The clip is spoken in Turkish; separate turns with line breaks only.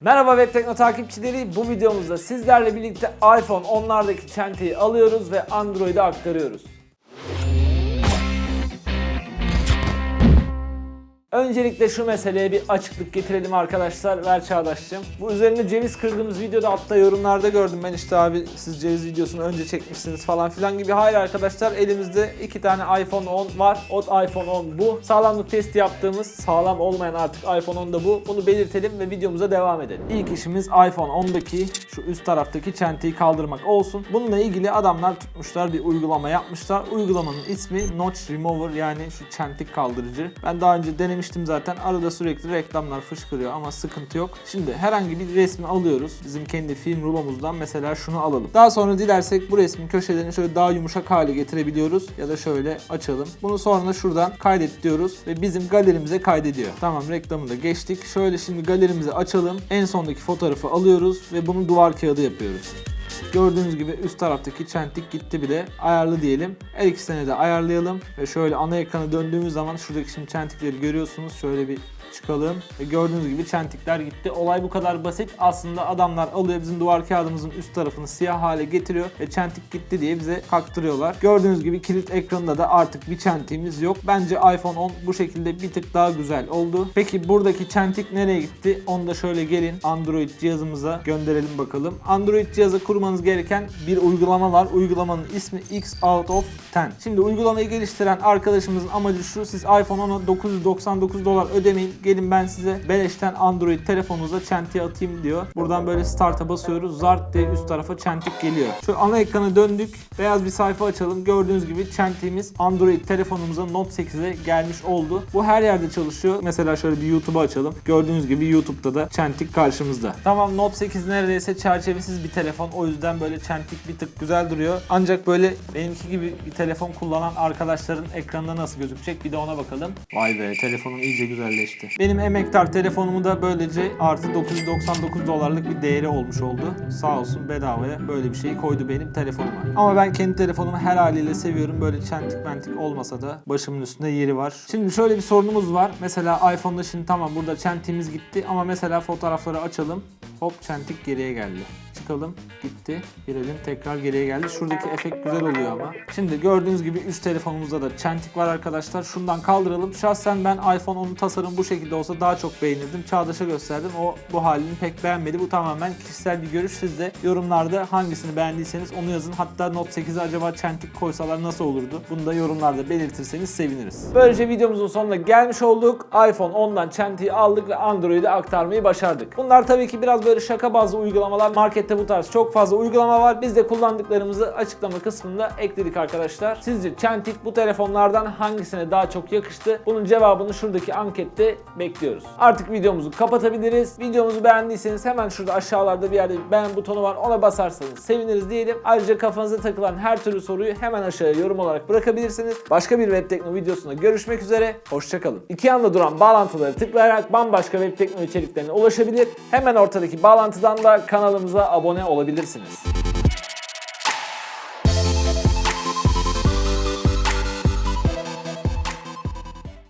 Merhaba Web takipçileri. Bu videomuzda sizlerle birlikte iPhone 10'lardaki çentayı alıyoruz ve Android'e aktarıyoruz. Öncelikle şu meseleye bir açıklık getirelim arkadaşlar. Ver Çağdaş'cığım. Bu üzerine ceviz kırdığımız videoda altta yorumlarda gördüm ben işte abi siz ceviz videosunu önce çekmişsiniz falan filan gibi. Hayır arkadaşlar elimizde iki tane iPhone 10 var. O iPhone 10 bu. Sağlamlık testi yaptığımız sağlam olmayan artık iPhone 10 da bu. Bunu belirtelim ve videomuza devam edelim. İlk işimiz iPhone 10'daki şu üst taraftaki çentayı kaldırmak olsun. Bununla ilgili adamlar tutmuşlar bir uygulama yapmışlar. Uygulamanın ismi Notch Remover yani şu çentik kaldırıcı. Ben daha önce denemiştim zaten. Arada sürekli reklamlar fışkırıyor ama sıkıntı yok. Şimdi herhangi bir resmi alıyoruz. Bizim kendi film rulomuzdan mesela şunu alalım. Daha sonra dilersek bu resmin köşelerini şöyle daha yumuşak hale getirebiliyoruz. Ya da şöyle açalım. Bunu sonra şuradan kaydet diyoruz ve bizim galerimize kaydediyor. Tamam reklamını da geçtik. Şöyle şimdi galerimizi açalım. En sondaki fotoğrafı alıyoruz ve bunu duvar kağıdı yapıyoruz. Gördüğünüz gibi üst taraftaki çentik gitti bile. Ayarlı diyelim. Her ikisini de ayarlayalım. Ve şöyle ana ekrana döndüğümüz zaman şuradaki şimdi çentikleri görüyorsunuz. Şöyle bir çıkalım. Ve gördüğünüz gibi çentikler gitti. Olay bu kadar basit. Aslında adamlar alıyor bizim duvar kağıdımızın üst tarafını siyah hale getiriyor ve çentik gitti diye bize kaktırıyorlar. Gördüğünüz gibi kilit ekranında da artık bir çentiğimiz yok. Bence iPhone 10 bu şekilde bir tık daha güzel oldu. Peki buradaki çentik nereye gitti? Onu da şöyle gelin Android cihazımıza gönderelim bakalım. Android cihazı kurmanız gereken bir uygulama var. Uygulamanın ismi X Out of 10. Şimdi uygulamayı geliştiren arkadaşımızın amacı şu. Siz iPhone 10'a 999 dolar ödemeyin. Gelin ben size beleşten Android telefonunuza çentiği atayım diyor. Buradan böyle start'a basıyoruz. Zart diye üst tarafa çentik geliyor. Şöyle ana ekrana döndük. Beyaz bir sayfa açalım. Gördüğünüz gibi çentiğimiz Android telefonumuza Note 8'e gelmiş oldu. Bu her yerde çalışıyor. Mesela şöyle bir YouTube'u açalım. Gördüğünüz gibi YouTube'da da çentik karşımızda. Tamam Note 8 neredeyse çerçevesiz bir telefon. O yüzden böyle çentik bir tık güzel duruyor. Ancak böyle benimki gibi bir telefon kullanan arkadaşların ekranında nasıl gözükecek bir de ona bakalım. Vay be telefonum iyice güzelleşti. Benim emektar telefonumu da böylece artı 999 dolarlık bir değeri olmuş oldu. Sağ olsun bedavaya böyle bir şeyi koydu benim telefonuma. Ama ben kendi telefonumu her haliyle seviyorum. Böyle çentik mentik olmasa da başımın üstünde yeri var. Şimdi şöyle bir sorunumuz var. Mesela iPhone'da şimdi tamam burada çentiğimiz gitti ama mesela fotoğrafları açalım. Hop çentik geriye geldi. Çıkalım. Gitti. Girelim. Tekrar geriye geldi. Şuradaki efekt güzel oluyor ama. Şimdi gördüğünüz gibi üst telefonumuzda da çentik var arkadaşlar. Şundan kaldıralım. Şahsen ben iPhone 10'un tasarım bu şekilde olsa daha çok beğenirdim. Çağdaş'a gösterdim. O bu halini pek beğenmedi. Bu tamamen kişisel bir görüş. Siz de yorumlarda hangisini beğendiyseniz onu yazın. Hatta Note 8'e acaba çentik koysalar nasıl olurdu? Bunu da yorumlarda belirtirseniz seviniriz. Böylece videomuzun sonuna gelmiş olduk. iPhone 10'dan çentiği aldık ve Android'e aktarmayı başardık. Bunlar tabii ki biraz böyle şaka bazlı uygulamalar. Markette bu tarz çok fazla uygulama var. Biz de kullandıklarımızı açıklama kısmında ekledik arkadaşlar. Sizce çentik bu telefonlardan hangisine daha çok yakıştı? Bunun cevabını şuradaki ankette bekliyoruz. Artık videomuzu kapatabiliriz. Videomuzu beğendiyseniz hemen şurada aşağılarda bir yerde beğen butonu var. Ona basarsanız seviniriz diyelim. Ayrıca kafanıza takılan her türlü soruyu hemen aşağıya yorum olarak bırakabilirsiniz. Başka bir Web Tekno videosunda görüşmek üzere. Hoşçakalın. İki yanda duran bağlantıları tıklayarak bambaşka Web Tekno içeriklerine ulaşabilir. Hemen ortadaki bağlantıdan da kanalımıza abone olabilirsiniz.